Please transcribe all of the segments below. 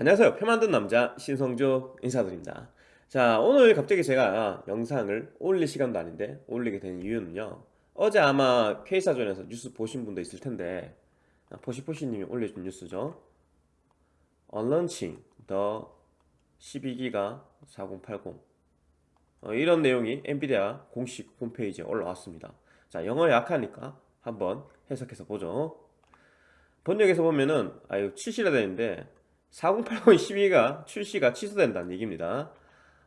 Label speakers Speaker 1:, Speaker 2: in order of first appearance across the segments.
Speaker 1: 안녕하세요. 표 만든 남자 신성조 인사드립니다. 자 오늘 갑자기 제가 영상을 올릴 시간도 아닌데 올리게 된 이유는요. 어제 아마 K사전에서 뉴스 보신 분도 있을 텐데 포시포시님이 올려준 뉴스죠. 언런칭 더 12기가 4080 어, 이런 내용이 엔비디아 공식 홈페이지에 올라왔습니다. 자 영어 약하니까 한번 해석해서 보죠. 번역에서 보면은 아유 출시가 되는데 4080 12가 출시가 취소된다는 얘기입니다.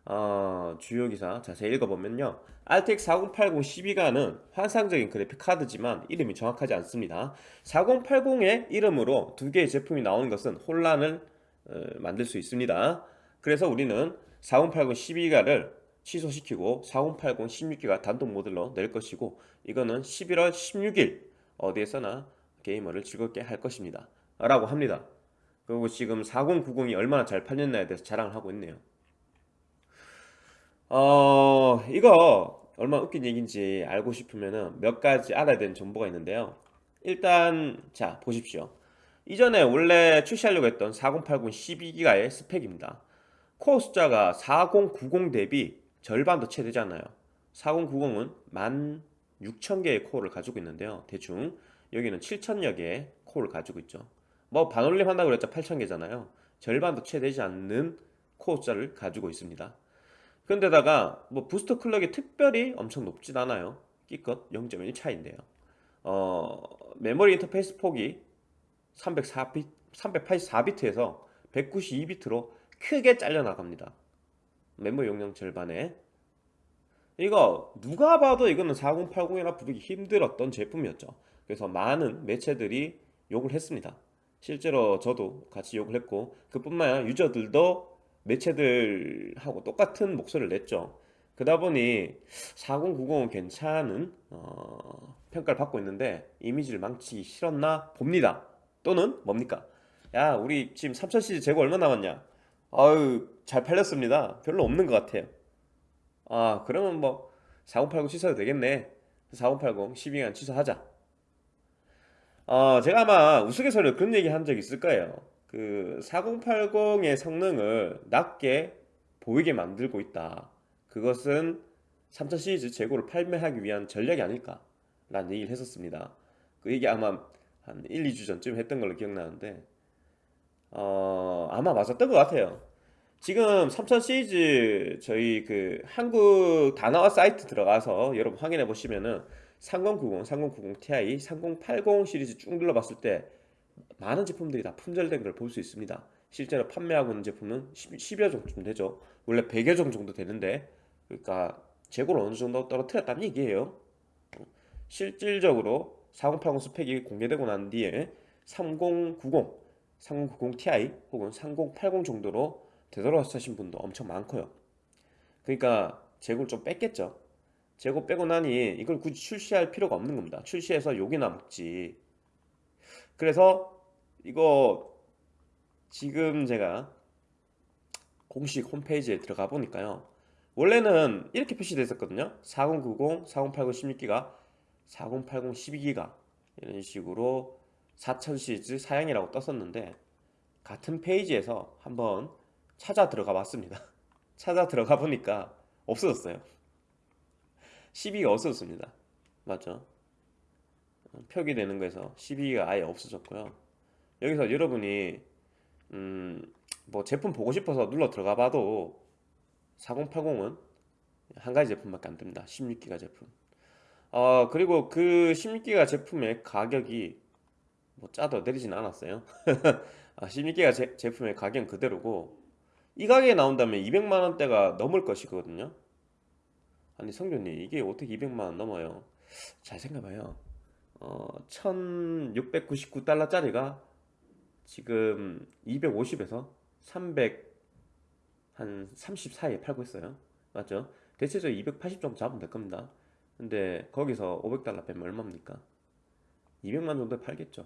Speaker 1: 어, 주요 기사 자세히 읽어보면요. RTX 4080 12가는 환상적인 그래픽 카드지만 이름이 정확하지 않습니다. 4080의 이름으로 두 개의 제품이 나오는 것은 혼란을 어, 만들 수 있습니다. 그래서 우리는 4080 12가를 취소시키고 4080 16기가 단독 모델로 낼 것이고 이거는 11월 16일 어디에서나 게이머를 즐겁게 할 것입니다. 라고 합니다 그리고 지금 4090이 얼마나 잘 팔렸나에 대해서 자랑을 하고 있네요. 어 이거 얼마나 웃긴 얘기인지 알고 싶으면 몇 가지 알아야 되는 정보가 있는데요. 일단 자 보십시오. 이전에 원래 출시하려고 했던 4080 12기가의 스펙입니다. 코어 숫자가 4090 대비 절반도 채 되잖아요. 4090은 16,000개의 코어를 가지고 있는데요. 대충 여기는 7,000여 개의 코어를 가지고 있죠 뭐 반올림 한다고 그랬죠. 8,000개잖아요. 절반도 채 되지 않는 코어 숫자를 가지고 있습니다. 근데다가 뭐 부스터 clock이 특별히 엄청 높진 않아요. 기껏 0.1 차인데요. 어, 메모리 인터페이스 폭이 304비, 384비트에서 192비트로 크게 잘려나갑니다. 메모리 용량 절반에. 이거 누가 봐도 이거는 4080이라 부르기 힘들었던 제품이었죠. 그래서 많은 매체들이 욕을 했습니다 실제로 저도 같이 욕을 했고 그뿐만 아니라 유저들도 매체들하고 똑같은 목소리를 냈죠. 그러다 보니 4090은 괜찮은 어, 평가를 받고 있는데 이미지를 망치기 싫었나 봅니다. 또는 뭡니까? 야 우리 지금 3000시즈 재고 얼마 남았냐? 아유 잘 팔렸습니다. 별로 없는 것 같아요. 아 그러면 뭐 4080 취소해도 되겠네. 4080 12간 취소하자 어, 제가 아마 우스갯소리로 그런 얘기 한적 있을 거예요. 그 4080의 성능을 낮게 보이게 만들고 있다. 그것은 3000 시리즈 재고를 판매하기 위한 전략이 아닐까 라는 얘기를 했었습니다. 그 얘기 아마 한 1, 2주 전쯤 했던 걸로 기억나는데 어, 아마 맞았던 것 같아요. 지금 3000 시리즈 저희 그 한국 단어와 사이트 들어가서 여러분 확인해 보시면은 3090, 3090 Ti, 3080 시리즈 쭉 눌러봤을 때 많은 제품들이 다 품절된 걸 볼 수 있습니다. 실제로 판매하고 있는 제품은 10, 여 정도 되죠. 원래 100여 종 정도 되는데 그러니까 재고를 어느 정도 떨어뜨렸다는 얘기예요. 실질적으로 4080 스펙이 공개되고 난 뒤에 3090, 3090 Ti 혹은 3080 정도로 되돌아서신 분도 엄청 많고요. 그러니까 재고를 좀 뺐겠죠 재고 빼고 나니 이걸 굳이 출시할 필요가 없는 겁니다. 출시해서 욕이나 먹지. 그래서 이거 지금 제가 공식 홈페이지에 들어가 보니까요. 원래는 이렇게 표시되어 있었거든요. 4090, 4080 16기가 4080 12기가 이런 식으로 4000 시리즈 사양이라고 떴었는데 같은 페이지에서 한번 찾아 들어가 봤습니다. 찾아 들어가 보니까 없어졌어요 12가 없어졌습니다. 맞죠? 표기되는 거에서 12가 아예 없어졌고요. 여기서 여러분이 음, 뭐 제품 보고 싶어서 눌러 들어가 봐도 4080은 한 가지 제품밖에 안 됩니다. 16기가 제품. 어, 그리고 그 16기가 제품의 가격이 뭐 짜도 내리진 않았어요. 16기가 아, 제, 제품의 가격은 그대로고 이 가격에 나온다면 200만원대가 넘을 것이거든요 아니 성준님 이게 어떻게 200만원 넘어요? 잘 생각해봐요. 어, 1699달러짜리가 지금 250에서 300 한 30 사이에 팔고 있어요. 맞죠? 대체적으로 280 정도 잡으면 될 겁니다. 근데 거기서 500달러 빼면 얼마입니까? 200만 정도에 팔겠죠.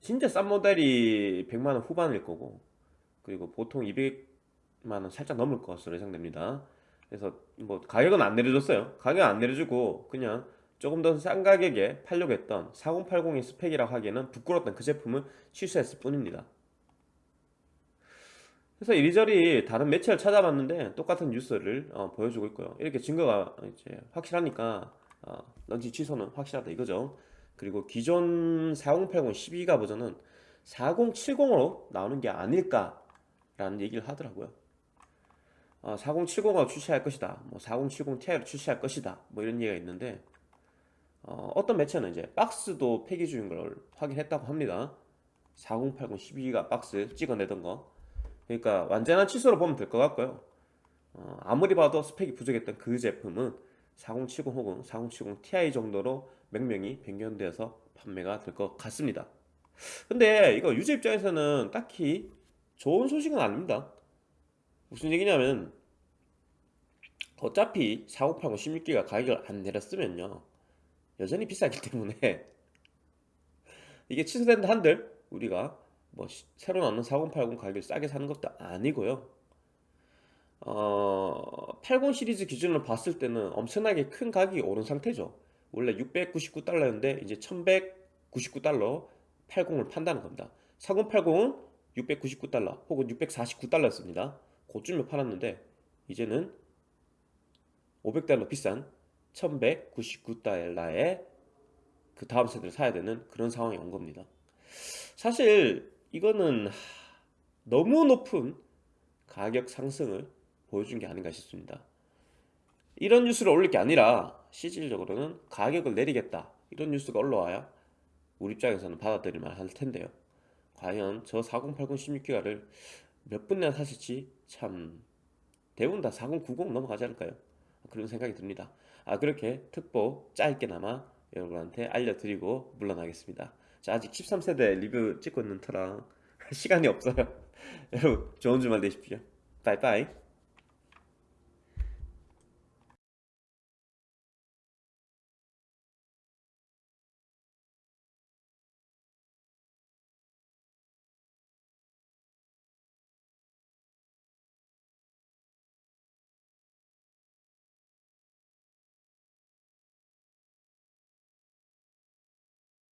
Speaker 1: 진짜 싼 모델이 100만원 후반일 거고 그리고 보통 200만원 살짝 넘을 것으로 예상됩니다 그래서 뭐 가격은 안 내려줬어요 가격 안 내려주고 그냥 조금 더 싼 가격에 팔려고 했던 4080의 스펙이라고 하기에는 부끄러웠던 그 제품을 취소했을 뿐입니다 그래서 이리저리 다른 매체를 찾아봤는데 똑같은 뉴스를 어, 보여주고 있고요. 이렇게 증거가 이제 확실하니까 어, 런치 취소는 확실하다 이거죠. 그리고 기존 4080 12기가 버전은 4070으로 나오는 게 아닐까 라는 얘기를 하더라고요. 어, 4070을 출시할 것이다. 뭐 4070 Ti를 출시할 것이다. 뭐 이런 얘기가 있는데 어, 어떤 매체는 이제 박스도 폐기 중인 걸 확인했다고 합니다. 4080 12기가 박스 찍어내던 거. 그러니까 완전한 취소로 보면 될 것 같고요. 어, 아무리 봐도 스펙이 부족했던 그 제품은 4070 혹은 4070 Ti 정도로 명명이 변경되어서 판매가 될 것 같습니다. 근데 이거 유저 입장에서는 딱히 좋은 소식은 아닙니다. 무슨 얘기냐면 어차피 4080 16기가 가격을 안 내렸으면요. 여전히 비싸기 때문에 이게 취소된다 한들 우리가 뭐 시- 새로 나오는 4080 가격을 싸게 사는 것도 아니고요. 어, 80 시리즈 기준으로 봤을 때는 엄청나게 큰 가격이 오른 상태죠. 원래 699달러였는데 이제 1199달러 80을 판다는 겁니다. 4080은 699달러 혹은 649달러였습니다 고쯤에 팔았는데 이제는 500달러 비싼 1199달러에 그 다음 세대를 사야 되는 그런 상황이 온 겁니다. 사실 이거는 하, 너무 높은 가격 상승을 보여준 게 아닌가 싶습니다. 이런 뉴스를 올릴 게 아니라 실질적으로는 가격을 내리겠다 이런 뉴스가 올라와야 우리 입장에서는 받아들일 만 할 텐데요. 과연 저 4080 16기가를 몇 분이나 사실지 참 대부분 다 4090 넘어가지 않을까요? 그런 생각이 듭니다. 아 그렇게 특보 짧게나마 여러분한테 알려드리고 물러나겠습니다. 자 아직 13세대 리뷰 찍고 있는 터라 시간이 없어요. 여러분 좋은 주말 되십시오. 바이바이.